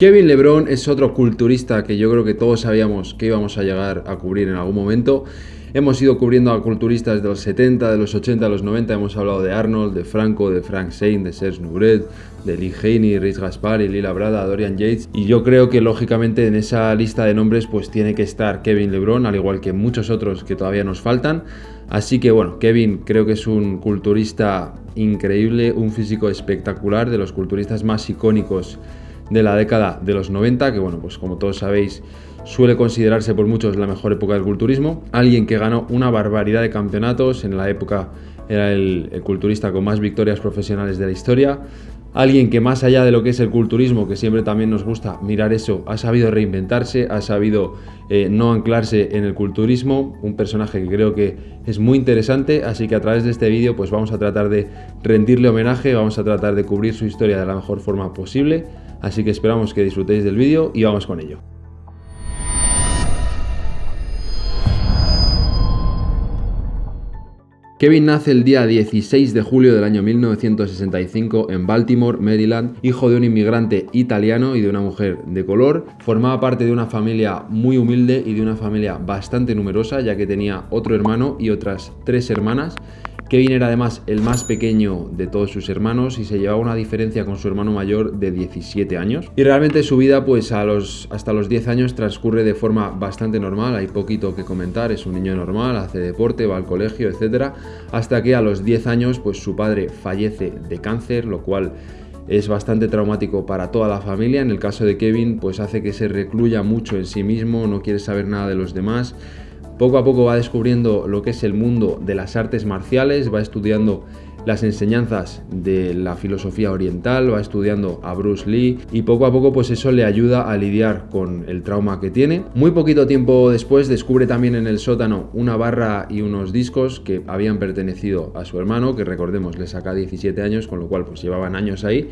Kevin Lebron es otro culturista que yo creo que todos sabíamos que íbamos a llegar a cubrir en algún momento. Hemos ido cubriendo a culturistas de los 70, de los 80, de los 90. Hemos hablado de Arnold, de Franco, de Frank Zane, de Serge Nubret, de Lee Haney, Rhys Gaspari, Lila Brada, Dorian Yates. Y yo creo que lógicamente en esa lista de nombres pues tiene que estar Kevin Lebron, al igual que muchos otros que todavía nos faltan. Así que bueno, Kevin creo que es un culturista increíble, un físico espectacular, de los culturistas más icónicos de la década de los 90, que bueno, pues como todos sabéis, suele considerarse por muchos la mejor época del culturismo. Alguien que ganó una barbaridad de campeonatos, en la época era el, culturista con más victorias profesionales de la historia. Alguien que más allá de lo que es el culturismo, que siempre también nos gusta mirar eso, ha sabido reinventarse, ha sabido eh, no anclarse en el culturismo, un personaje que creo que es muy interesante, así que a través de este vídeo pues vamos a tratar de rendirle homenaje, vamos a tratar de cubrir su historia de la mejor forma posible, así que esperamos que disfrutéis del vídeo y vamos con ello. Kevin nace el día 16 de julio del año 1965 en Baltimore, Maryland, hijo de un inmigrante italiano y de una mujer de color. Formaba parte de una familia muy humilde y de una familia bastante numerosa, ya que tenía otro hermano y otras tres hermanas. Kevin era además el más pequeño de todos sus hermanos y se llevaba una diferencia con su hermano mayor de 17 años. Y realmente su vida pues a los, hasta los 10 años transcurre de forma bastante normal, hay poquito que comentar, es un niño normal, hace deporte, va al colegio, etc. Hasta que a los 10 años pues su padre fallece de cáncer, lo cual es bastante traumático para toda la familia. En el caso de Kevin pues hace que se recluya mucho en sí mismo, no quiere saber nada de los demás poco a poco va descubriendo lo que es el mundo de las artes marciales, va estudiando las enseñanzas de la filosofía oriental, va estudiando a Bruce Lee y poco a poco pues eso le ayuda a lidiar con el trauma que tiene. Muy poquito tiempo después descubre también en el sótano una barra y unos discos que habían pertenecido a su hermano, que recordemos le saca 17 años, con lo cual pues llevaban años ahí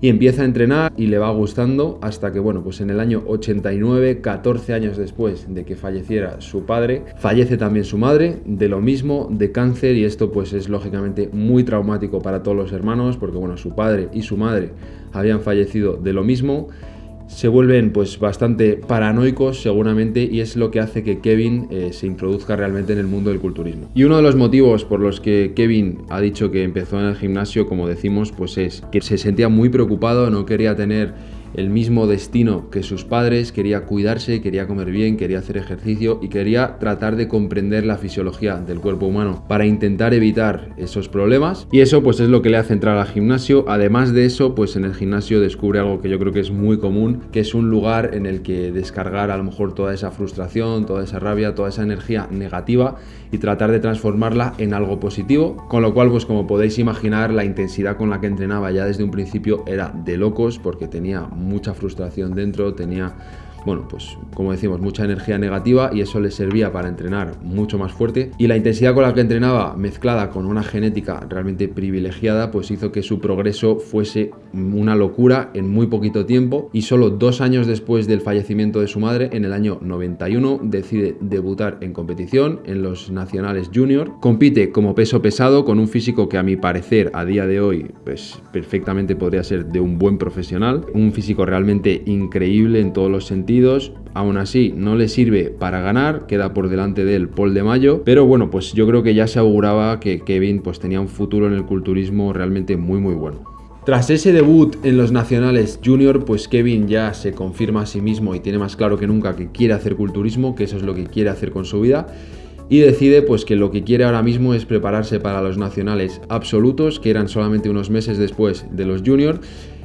y empieza a entrenar y le va gustando hasta que, bueno, pues en el año 89, 14 años después de que falleciera su padre, fallece también su madre, de lo mismo, de cáncer y esto pues es lógicamente muy traumático para todos los hermanos porque, bueno, su padre y su madre habían fallecido de lo mismo se vuelven pues bastante paranoicos seguramente y es lo que hace que Kevin eh, se introduzca realmente en el mundo del culturismo. Y uno de los motivos por los que Kevin ha dicho que empezó en el gimnasio, como decimos, pues es que se sentía muy preocupado, no quería tener el mismo destino que sus padres, quería cuidarse, quería comer bien, quería hacer ejercicio y quería tratar de comprender la fisiología del cuerpo humano para intentar evitar esos problemas y eso pues es lo que le hace entrar al gimnasio. Además de eso, pues en el gimnasio descubre algo que yo creo que es muy común, que es un lugar en el que descargar a lo mejor toda esa frustración, toda esa rabia, toda esa energía negativa y tratar de transformarla en algo positivo, con lo cual pues como podéis imaginar la intensidad con la que entrenaba ya desde un principio era de locos porque tenía mucha frustración dentro, tenía bueno, pues como decimos, mucha energía negativa y eso le servía para entrenar mucho más fuerte. Y la intensidad con la que entrenaba, mezclada con una genética realmente privilegiada, pues hizo que su progreso fuese una locura en muy poquito tiempo. Y solo dos años después del fallecimiento de su madre, en el año 91, decide debutar en competición en los nacionales junior. Compite como peso pesado con un físico que a mi parecer a día de hoy, pues perfectamente podría ser de un buen profesional. Un físico realmente increíble en todos los sentidos aún así no le sirve para ganar, queda por delante del Paul de Mayo, pero bueno, pues yo creo que ya se auguraba que Kevin pues tenía un futuro en el culturismo realmente muy muy bueno. Tras ese debut en los nacionales junior, pues Kevin ya se confirma a sí mismo y tiene más claro que nunca que quiere hacer culturismo, que eso es lo que quiere hacer con su vida y decide pues que lo que quiere ahora mismo es prepararse para los nacionales absolutos, que eran solamente unos meses después de los junior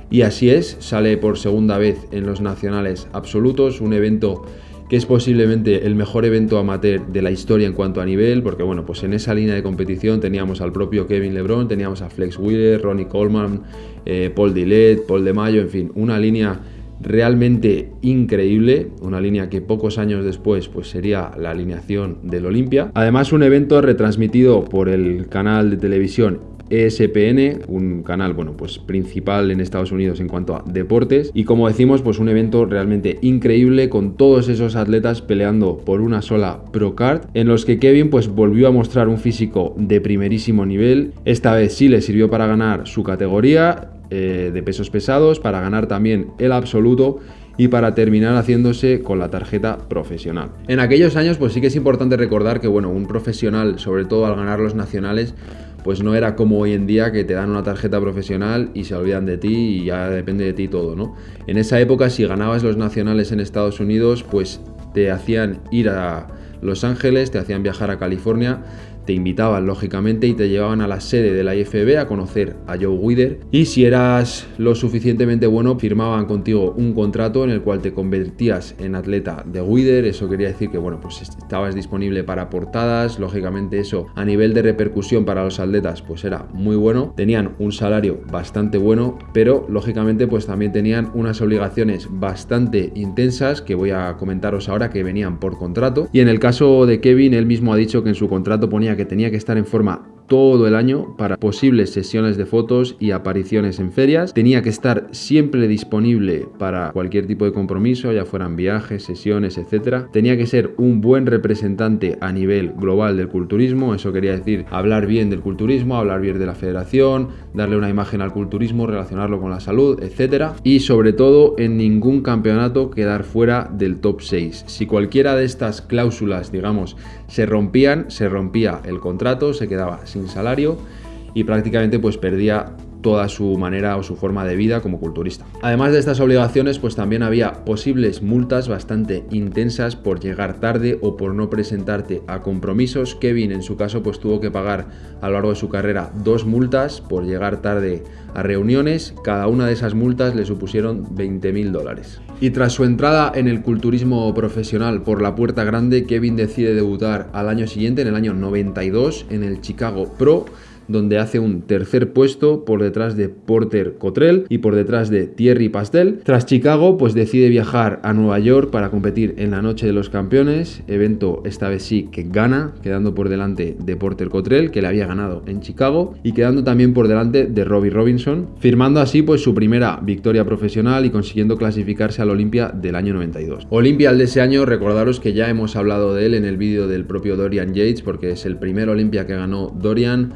y así es, sale por segunda vez en los nacionales absolutos, un evento que es posiblemente el mejor evento amateur de la historia en cuanto a nivel, porque bueno, pues en esa línea de competición teníamos al propio Kevin Lebron, teníamos a Flex Wheeler, Ronnie Coleman, eh, Paul Dillet, Paul De Mayo, en fin, una línea realmente increíble, una línea que pocos años después pues sería la alineación del Olimpia. Además un evento retransmitido por el canal de televisión ESPN, un canal bueno, pues principal en Estados Unidos en cuanto a deportes y como decimos, pues un evento realmente increíble con todos esos atletas peleando por una sola Pro Card en los que Kevin pues volvió a mostrar un físico de primerísimo nivel. Esta vez sí le sirvió para ganar su categoría eh, de pesos pesados, para ganar también el absoluto y para terminar haciéndose con la tarjeta profesional. En aquellos años pues sí que es importante recordar que bueno, un profesional, sobre todo al ganar los nacionales, pues no era como hoy en día que te dan una tarjeta profesional y se olvidan de ti y ya depende de ti todo, ¿no? En esa época si ganabas los nacionales en Estados Unidos, pues te hacían ir a Los Ángeles, te hacían viajar a California te invitaban lógicamente y te llevaban a la sede de la IFB a conocer a Joe Wider y si eras lo suficientemente bueno firmaban contigo un contrato en el cual te convertías en atleta de Wider, eso quería decir que bueno pues estabas disponible para portadas, lógicamente eso a nivel de repercusión para los atletas pues era muy bueno, tenían un salario bastante bueno pero lógicamente pues también tenían unas obligaciones bastante intensas que voy a comentaros ahora que venían por contrato. Y en el caso de Kevin él mismo ha dicho que en su contrato ponía que tenía que estar en forma todo el año para posibles sesiones de fotos y apariciones en ferias. Tenía que estar siempre disponible para cualquier tipo de compromiso, ya fueran viajes, sesiones, etc. Tenía que ser un buen representante a nivel global del culturismo, eso quería decir hablar bien del culturismo, hablar bien de la federación, darle una imagen al culturismo, relacionarlo con la salud, etc. Y sobre todo en ningún campeonato quedar fuera del top 6. Si cualquiera de estas cláusulas, digamos, se rompían, se rompía el contrato, se quedaba sin salario y prácticamente pues perdía toda su manera o su forma de vida como culturista. Además de estas obligaciones, pues también había posibles multas bastante intensas por llegar tarde o por no presentarte a compromisos. Kevin en su caso pues tuvo que pagar a lo largo de su carrera dos multas por llegar tarde a reuniones. Cada una de esas multas le supusieron 20 mil dólares. Y tras su entrada en el culturismo profesional por la puerta grande, Kevin decide debutar al año siguiente, en el año 92, en el Chicago Pro donde hace un tercer puesto por detrás de Porter Cottrell y por detrás de Thierry Pastel. Tras Chicago, pues decide viajar a Nueva York para competir en la Noche de los Campeones, evento esta vez sí que gana, quedando por delante de Porter Cottrell, que le había ganado en Chicago, y quedando también por delante de Robbie Robinson, firmando así pues su primera victoria profesional y consiguiendo clasificarse al Olimpia del año 92. Olimpia de ese año, recordaros que ya hemos hablado de él en el vídeo del propio Dorian Yates, porque es el primer Olimpia que ganó Dorian,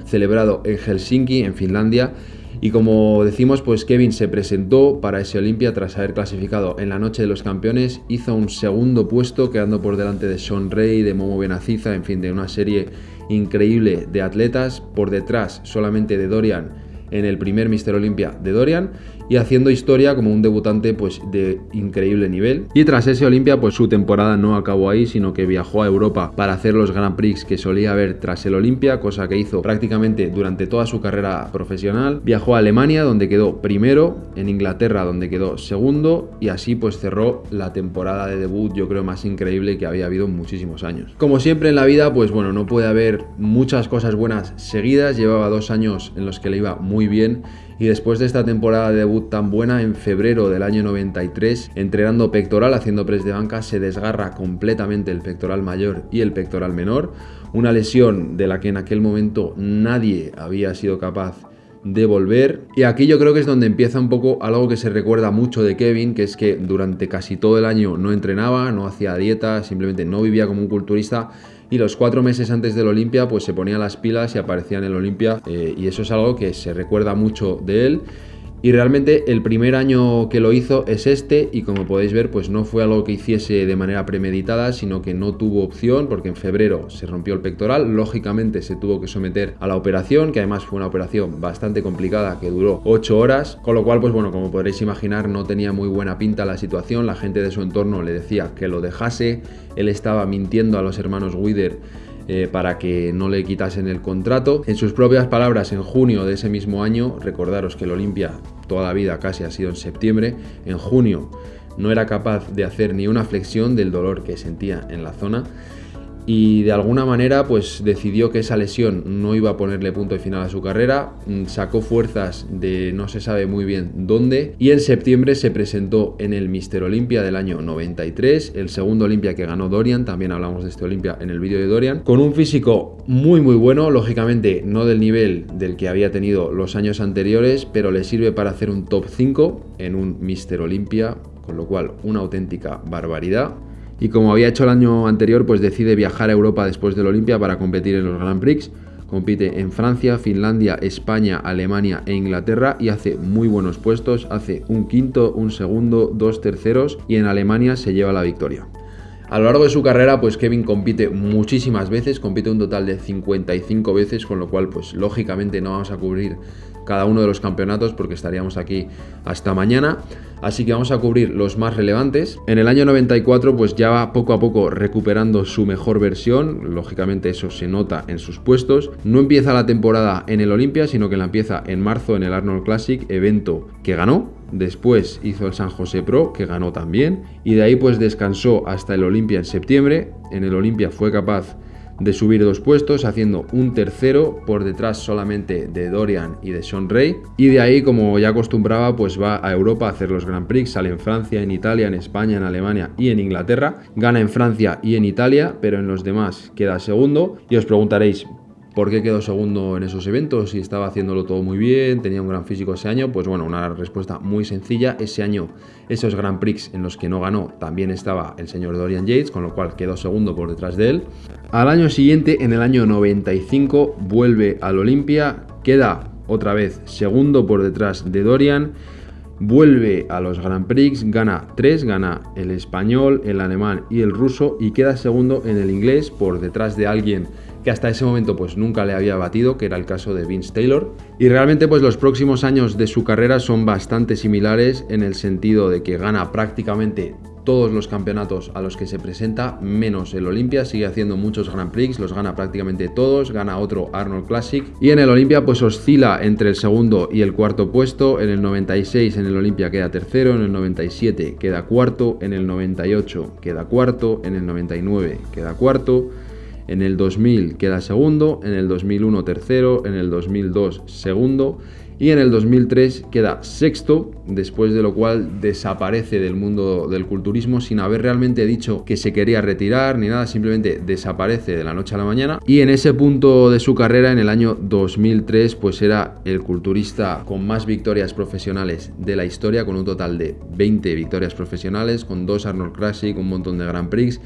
en Helsinki, en Finlandia. Y como decimos, pues Kevin se presentó para ese Olimpia tras haber clasificado en la noche de los campeones, hizo un segundo puesto quedando por delante de Sean Ray, de Momo Benaciza, en fin, de una serie increíble de atletas, por detrás solamente de Dorian en el primer Mister Olympia de Dorian y haciendo historia como un debutante pues de increíble nivel. Y tras ese Olimpia pues su temporada no acabó ahí, sino que viajó a Europa para hacer los Grand Prix que solía haber tras el Olimpia, cosa que hizo prácticamente durante toda su carrera profesional. Viajó a Alemania donde quedó primero, en Inglaterra donde quedó segundo y así pues cerró la temporada de debut yo creo más increíble que había habido en muchísimos años. Como siempre en la vida pues bueno, no puede haber muchas cosas buenas seguidas, llevaba dos años en los que le iba muy bien. Y después de esta temporada de debut tan buena, en febrero del año 93, entrenando pectoral, haciendo press de banca, se desgarra completamente el pectoral mayor y el pectoral menor, una lesión de la que en aquel momento nadie había sido capaz de volver. Y aquí yo creo que es donde empieza un poco algo que se recuerda mucho de Kevin, que es que durante casi todo el año no entrenaba, no hacía dieta, simplemente no vivía como un culturista y los cuatro meses antes del Olimpia pues se ponía las pilas y aparecía en el Olimpia eh, y eso es algo que se recuerda mucho de él y realmente el primer año que lo hizo es este y como podéis ver pues no fue algo que hiciese de manera premeditada sino que no tuvo opción porque en febrero se rompió el pectoral, lógicamente se tuvo que someter a la operación que además fue una operación bastante complicada que duró 8 horas. Con lo cual pues bueno como podréis imaginar no tenía muy buena pinta la situación, la gente de su entorno le decía que lo dejase, él estaba mintiendo a los hermanos Wider eh, para que no le quitasen el contrato. En sus propias palabras, en junio de ese mismo año, recordaros que el Olimpia toda la vida casi ha sido en septiembre, en junio no era capaz de hacer ni una flexión del dolor que sentía en la zona y de alguna manera pues decidió que esa lesión no iba a ponerle punto y final a su carrera, mm, sacó fuerzas de no se sabe muy bien dónde y en septiembre se presentó en el Mister Olympia del año 93, el segundo Olympia que ganó Dorian, también hablamos de este Olympia en el vídeo de Dorian, con un físico muy muy bueno, lógicamente no del nivel del que había tenido los años anteriores, pero le sirve para hacer un top 5 en un Mister Olympia, con lo cual una auténtica barbaridad y como había hecho el año anterior, pues decide viajar a Europa después del Olimpia para competir en los Grand Prix, compite en Francia, Finlandia, España, Alemania e Inglaterra y hace muy buenos puestos, hace un quinto, un segundo, dos terceros y en Alemania se lleva la victoria. A lo largo de su carrera, pues Kevin compite muchísimas veces, compite un total de 55 veces, con lo cual, pues lógicamente no vamos a cubrir cada uno de los campeonatos porque estaríamos aquí hasta mañana. Así que vamos a cubrir los más relevantes. En el año 94 pues ya va poco a poco recuperando su mejor versión. Lógicamente eso se nota en sus puestos. No empieza la temporada en el Olympia, sino que la empieza en marzo en el Arnold Classic, evento que ganó. Después hizo el San José Pro, que ganó también. Y de ahí pues descansó hasta el Olympia en septiembre. En el Olympia fue capaz de subir dos puestos, haciendo un tercero por detrás solamente de Dorian y de Sean Ray. Y de ahí, como ya acostumbraba, pues va a Europa a hacer los Grand Prix, sale en Francia, en Italia, en España, en Alemania y en Inglaterra. Gana en Francia y en Italia, pero en los demás queda segundo. Y os preguntaréis, ¿Por qué quedó segundo en esos eventos? Si estaba haciéndolo todo muy bien, tenía un gran físico ese año. Pues bueno, una respuesta muy sencilla. Ese año, esos Grand Prix en los que no ganó, también estaba el señor Dorian Yates, con lo cual quedó segundo por detrás de él. Al año siguiente, en el año 95, vuelve al Olimpia, queda otra vez segundo por detrás de Dorian. Vuelve a los Grand Prix, gana tres, gana el español, el alemán y el ruso y queda segundo en el inglés por detrás de alguien que hasta ese momento pues nunca le había batido, que era el caso de Vince Taylor. Y realmente pues los próximos años de su carrera son bastante similares en el sentido de que gana prácticamente todos los campeonatos a los que se presenta, menos el Olympia, sigue haciendo muchos Grand Prix, los gana prácticamente todos, gana otro Arnold Classic. Y en el Olympia pues oscila entre el segundo y el cuarto puesto, en el 96 en el Olympia queda tercero, en el 97 queda cuarto, en el 98 queda cuarto, en el 99 queda cuarto, en el 2000 queda segundo, en el 2001 tercero, en el 2002 segundo y en el 2003 queda sexto, después de lo cual desaparece del mundo del culturismo sin haber realmente dicho que se quería retirar ni nada, simplemente desaparece de la noche a la mañana. Y en ese punto de su carrera, en el año 2003, pues era el culturista con más victorias profesionales de la historia, con un total de 20 victorias profesionales, con dos Arnold Classic, un montón de Grand Prix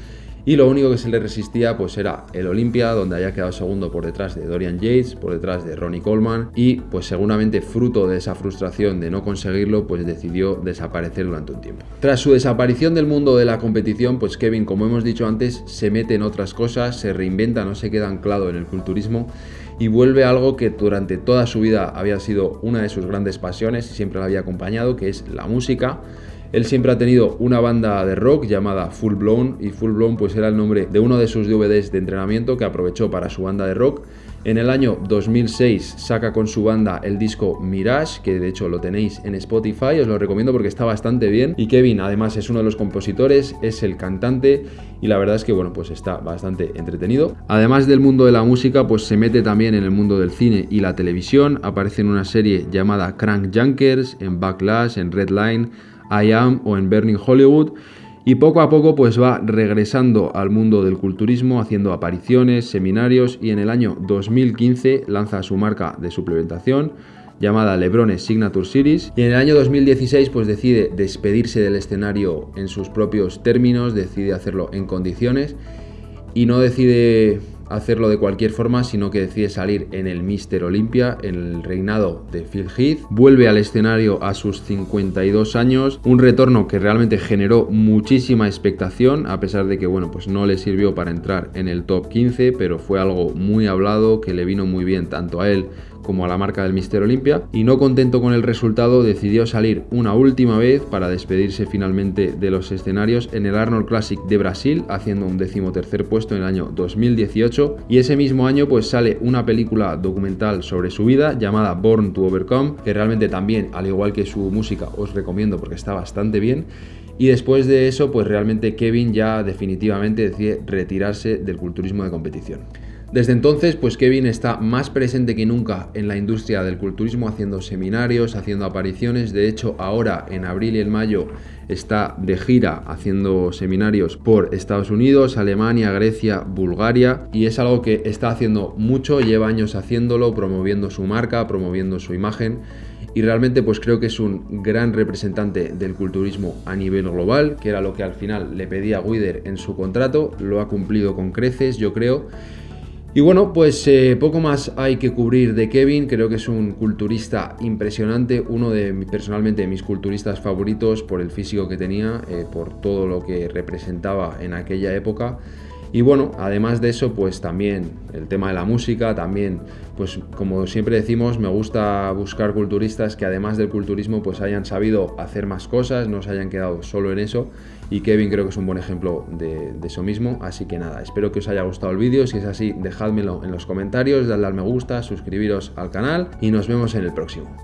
y lo único que se le resistía pues era el Olympia, donde había quedado segundo por detrás de Dorian Yates, por detrás de Ronnie Coleman y pues seguramente fruto de esa frustración de no conseguirlo pues decidió desaparecer durante un tiempo. Tras su desaparición del mundo de la competición pues Kevin como hemos dicho antes se mete en otras cosas, se reinventa, no se queda anclado en el culturismo y vuelve a algo que durante toda su vida había sido una de sus grandes pasiones y siempre la había acompañado que es la música él siempre ha tenido una banda de rock llamada Full Blown y Full Blown pues era el nombre de uno de sus DVDs de entrenamiento que aprovechó para su banda de rock. En el año 2006 saca con su banda el disco Mirage, que de hecho lo tenéis en Spotify, os lo recomiendo porque está bastante bien. Y Kevin además es uno de los compositores, es el cantante y la verdad es que bueno, pues está bastante entretenido. Además del mundo de la música, pues se mete también en el mundo del cine y la televisión, aparece en una serie llamada Crank Junkers, en Backlash, en Redline I Am o en Burning Hollywood y poco a poco pues va regresando al mundo del culturismo haciendo apariciones, seminarios y en el año 2015 lanza su marca de suplementación llamada Lebrones Signature Series y en el año 2016 pues decide despedirse del escenario en sus propios términos, decide hacerlo en condiciones y no decide hacerlo de cualquier forma, sino que decide salir en el Mister Olympia, en el reinado de Phil Heath. Vuelve al escenario a sus 52 años, un retorno que realmente generó muchísima expectación, a pesar de que, bueno, pues no le sirvió para entrar en el top 15, pero fue algo muy hablado que le vino muy bien tanto a él como a la marca del Mister Olympia y no contento con el resultado decidió salir una última vez para despedirse finalmente de los escenarios en el Arnold Classic de Brasil haciendo un decimotercer puesto en el año 2018 y ese mismo año pues sale una película documental sobre su vida llamada Born to Overcome que realmente también al igual que su música os recomiendo porque está bastante bien y después de eso pues realmente Kevin ya definitivamente decide retirarse del culturismo de competición. Desde entonces, pues Kevin está más presente que nunca en la industria del culturismo, haciendo seminarios, haciendo apariciones. De hecho, ahora en abril y en mayo está de gira haciendo seminarios por Estados Unidos, Alemania, Grecia, Bulgaria. Y es algo que está haciendo mucho, lleva años haciéndolo, promoviendo su marca, promoviendo su imagen. Y realmente pues creo que es un gran representante del culturismo a nivel global, que era lo que al final le pedía Guider en su contrato, lo ha cumplido con creces, yo creo Y bueno, pues eh, poco más hay que cubrir de Kevin, creo que es un culturista impresionante, uno de personalmente mis culturistas favoritos por el físico que tenía, eh, por todo lo que representaba en aquella época. Y bueno, además de eso, pues también el tema de la música, también, pues como siempre decimos, me gusta buscar culturistas que además del culturismo, pues hayan sabido hacer más cosas, no se hayan quedado solo en eso. Y Kevin creo que es un buen ejemplo de, eso mismo. Así que nada, espero que os haya gustado el vídeo. Si es así, dejádmelo en los comentarios, dadle al me gusta, suscribiros al canal y nos vemos en el próximo.